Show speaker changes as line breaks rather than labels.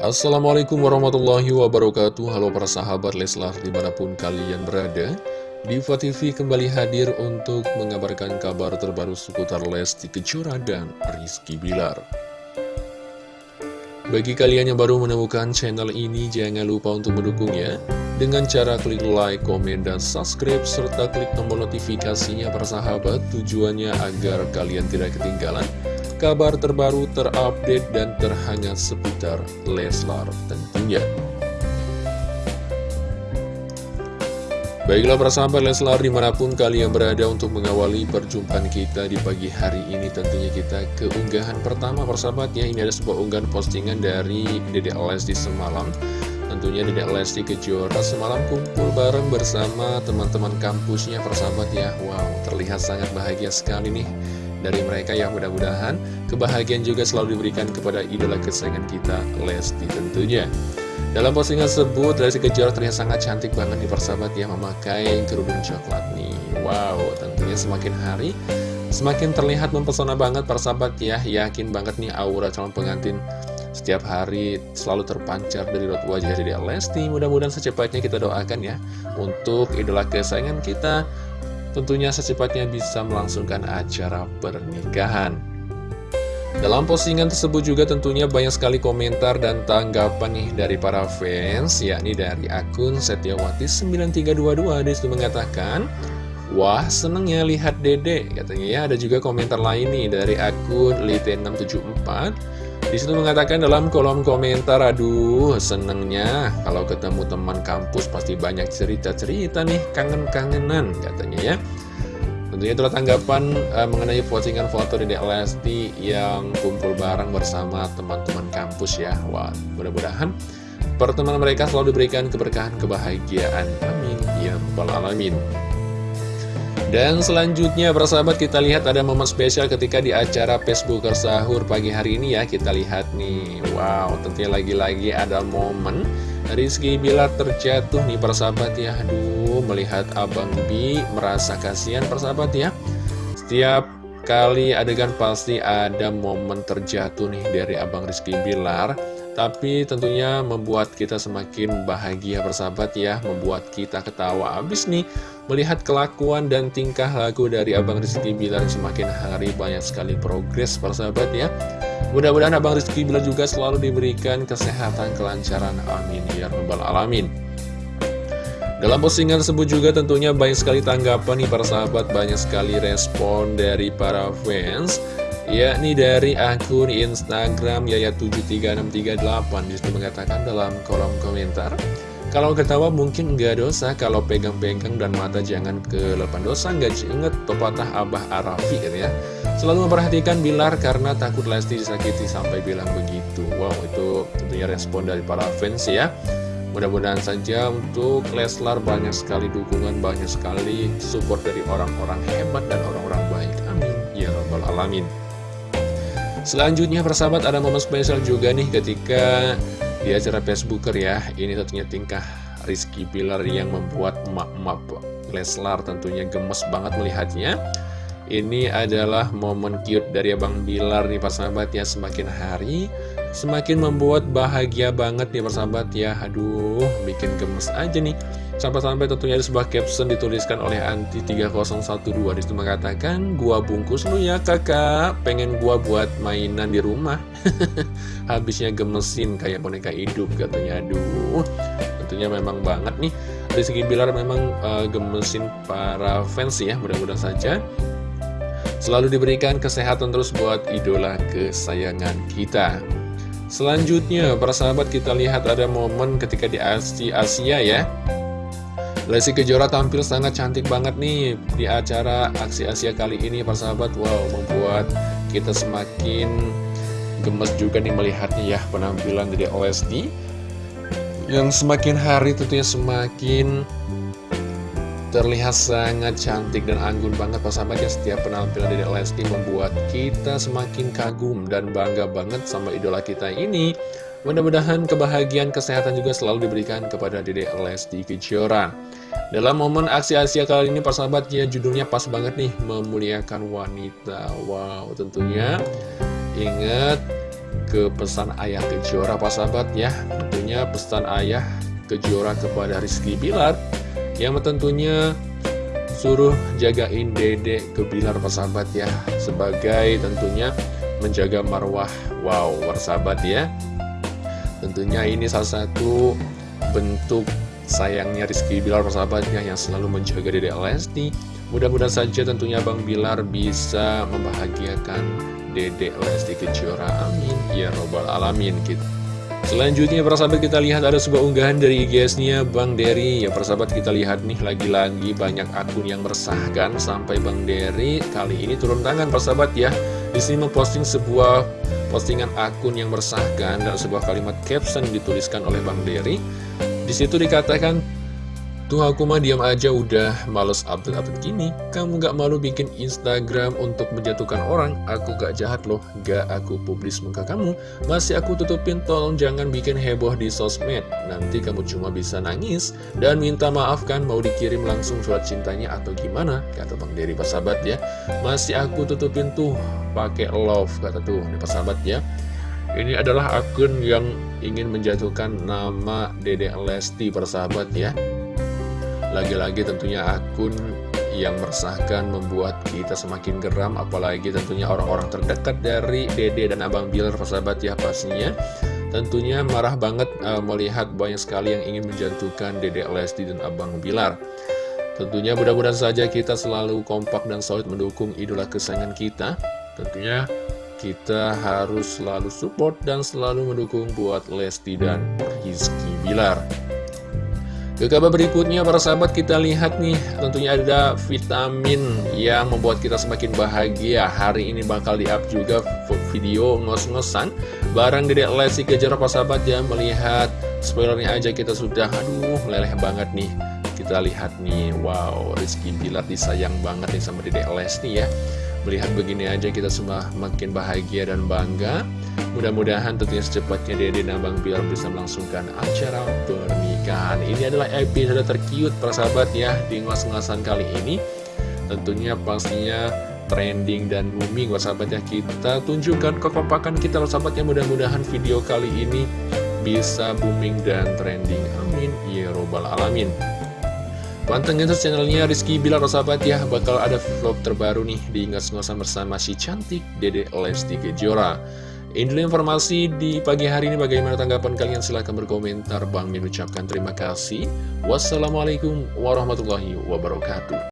Assalamualaikum warahmatullahi wabarakatuh. Halo para sahabat Leslar di mana pun kalian berada Diva TV kembali hadir untuk mengabarkan kabar terbaru seputar Lesti Kejora dan Rizky Bilar. Bagi kalian yang baru menemukan channel ini jangan lupa untuk mendukungnya. Dengan cara klik like, komen, dan subscribe serta klik tombol notifikasinya para sahabat. Tujuannya agar kalian tidak ketinggalan kabar terbaru terupdate dan terhangat seputar Leslar tentunya. Baiklah persahabat Leslar di mana pun kalian berada untuk mengawali perjumpaan kita di pagi hari ini Tentunya kita ke unggahan pertama persahabat ya Ini ada sebuah unggahan postingan dari Dede Lesti semalam. Tentunya Dede Lesti Kejora semalam kumpul bareng bersama teman-teman kampusnya persahabat ya Wow terlihat sangat bahagia sekali nih dari mereka yang mudah-mudahan kebahagiaan juga selalu diberikan kepada idola kesayangan kita, Lesti tentunya. Dalam postingan tersebut, Lesti Kejora terlihat sangat cantik banget di persahabat yang memakai kerudung coklat nih. Wow, tentunya semakin hari semakin terlihat mempesona banget persahabat ya. Yakin banget nih aura calon pengantin setiap hari selalu terpancar dari rot wajah dari Lesti. Mudah-mudahan secepatnya kita doakan ya untuk idola kesayangan kita tentunya secepatnya bisa melangsungkan acara pernikahan. Dalam postingan tersebut juga tentunya banyak sekali komentar dan tanggapan nih dari para fans, yakni dari akun Setiawati9322 di situ mengatakan, Wah seneng ya lihat dede, katanya ya ada juga komentar lain nih dari akun Lite674 di situ mengatakan dalam kolom komentar, aduh senengnya kalau ketemu teman kampus pasti banyak cerita-cerita nih, kangen-kangenan katanya ya. Tentunya itulah tanggapan uh, mengenai postingan foto di Lesti yang kumpul bareng bersama teman-teman kampus ya. Wah, mudah-mudahan pertemuan mereka selalu diberikan keberkahan, kebahagiaan. Amin. Ya Alamin. Dan selanjutnya persahabat kita lihat ada momen spesial ketika di acara Facebooker Sahur pagi hari ini ya. Kita lihat nih, wow tentunya lagi-lagi ada momen Rizky Bilar terjatuh nih persahabat ya. Aduh melihat Abang Bi merasa kasihan persahabat ya. Setiap kali adegan pasti ada momen terjatuh nih dari Abang Rizky Bilar. Tapi tentunya membuat kita semakin bahagia bersahabat ya. Membuat kita ketawa. Abis nih Melihat kelakuan dan tingkah laku dari Abang Rizky Bilar semakin hari banyak sekali progres bersahabat ya. Mudah-mudahan Abang Rizky Bilar juga selalu diberikan kesehatan kelancaran Amin Ya Rabbal Alamin. Dalam postingan tersebut juga tentunya banyak sekali tanggapan nih para sahabat, banyak sekali respon dari para fans yakni dari akun Instagram Yaya73638 di situ mengatakan dalam kolom komentar kalau ketawa mungkin nggak dosa, kalau pegang-pegang dan mata jangan ke lepan dosa, nggak inget pepatah Abah Arafi gitu ya. Selalu memperhatikan Bilar karena takut Lesti disakiti sampai bilang begitu. Wow, itu tentunya respon dari para fans ya. Mudah-mudahan saja untuk Leslar banyak sekali dukungan, banyak sekali support dari orang-orang hebat dan orang-orang baik. Amin. Ya Rabbal Alamin. Selanjutnya persahabat ada momen spesial juga nih ketika di acara Facebooker ya Ini tentunya tingkah Rizky Pilar yang membuat emak-emak Leslar tentunya gemes banget melihatnya. Ini adalah momen cute dari Abang Bilar nih persahabat ya. Semakin hari semakin membuat bahagia banget nih persahabat ya. Aduh bikin gemes aja nih Sampai-sampai tentunya ada sebuah caption dituliskan oleh Anti3012 Di situ mengatakan Gua bungkus lu ya kakak. Pengen gua buat mainan di rumah. Habisnya gemesin kayak boneka hidup katanya. Aduh Tentunya memang banget nih. Rizky Bilar memang uh, gemesin para fans ya Mudah-mudahan saja. Selalu diberikan kesehatan terus buat idola kesayangan kita. Selanjutnya, para sahabat kita lihat ada momen ketika di Asia, Asia ya Lesti Kejora tampil sangat cantik banget nih di acara Aksi Asia kali ini Pak sahabat Wow membuat kita semakin gemes juga nih melihatnya ya penampilan dari Lesti Yang semakin hari tentunya semakin terlihat sangat cantik dan anggun banget Pak sahabat ya. Setiap penampilan dari Lesti membuat kita semakin kagum dan bangga banget sama idola kita ini Mudah-mudahan kebahagiaan kesehatan juga selalu diberikan kepada Dede Lesti Kejora. Dalam momen aksi Asia kali ini persahabat ya judulnya pas banget nih memuliakan wanita. Wow tentunya. Ingat ke pesan ayah Kejora sahabat ya. Tentunya pesan ayah Kejora kepada Rizky Bilar Yang tentunya suruh jagain dede ke Bilar sahabat ya. Sebagai tentunya menjaga marwah. Wow sahabat ya Tentunya ini salah satu bentuk sayangnya Rizky Bilar persahabatnya yang selalu menjaga dede Lesti. Mudah-mudahan saja tentunya Bang Bilar bisa membahagiakan Dede Lesti Kejora. Amin. Ya Robbal Alamin kita Selanjutnya para sahabat kita lihat ada sebuah unggahan dari IGS-nya Bang Dery Ya para sahabat kita lihat nih lagi-lagi banyak akun yang meresahkan Sampai Bang Dery kali ini turun tangan para sahabat ya. Di sini memposting sebuah postingan akun yang meresahkan dan sebuah kalimat caption dituliskan oleh Bang Dery. Di situ dikatakan Tuh aku mah diam aja udah males update-update gini. Kamu gak malu bikin Instagram untuk menjatuhkan orang? Aku gak jahat loh, gak aku publis muka kamu. Masih aku tutupin, tolong jangan bikin heboh di sosmed. Nanti kamu cuma bisa nangis Dan minta maaf kan mau dikirim langsung surat cintanya atau gimana? Kata Bang Dery persahabat ya. Masih aku tutupin tuh pakai love kata tuh nih persahabat ya. Ini adalah akun yang ingin menjatuhkan nama Dede Lesti persahabat ya lagi-lagi tentunya akun yang meresahkan membuat kita semakin geram apalagi tentunya orang-orang terdekat dari Dede dan Abang Bilar persahabat ya pastinya. Tentunya marah banget uh, melihat banyak sekali yang ingin menjatuhkan Dede Lesti dan Abang Bilar. Tentunya mudah-mudahan saja kita selalu kompak dan solid mendukung idola kesayangan kita. Tentunya kita harus selalu support dan selalu mendukung buat Lesti dan Rizky Bilar ke kabar berikutnya para sahabat kita lihat nih tentunya ada vitamin yang membuat kita semakin bahagia. Hari ini bakal di-up juga video ngos-ngosan Barang Dedek Lesti Kejora. Para sahabat ya melihat spoilernya aja kita sudah aduh meleleh banget nih. Kita lihat nih wow Rizky Bilar disayang banget nih sama Dedek Lesti ya. Melihat begini aja kita semua makin bahagia dan bangga Mudah-mudahan tentunya secepatnya Dede dan Bang Bilar bisa melangsungkan acara pernikahan. Ini adalah episode tercute persahabat ya di ngos-ngosan kali ini. Tentunya pastinya trending dan booming persahabat ya. Kita tunjukkan kekompakan kita persahabat ya. Mudah-mudahan video kali ini bisa booming dan trending. Amin. Ya Robbal Alamin. Pantengin terus channelnya Rizky Bilar sahabat ya. Bakal ada vlog terbaru nih di ngos-ngosan bersama si cantik Dede Lesti Kejora ini informasi di pagi hari ini. Bagaimana tanggapan kalian? Silahkan berkomentar. Bang Min ucapkan terima kasih. Wassalamualaikum warahmatullahi wabarakatuh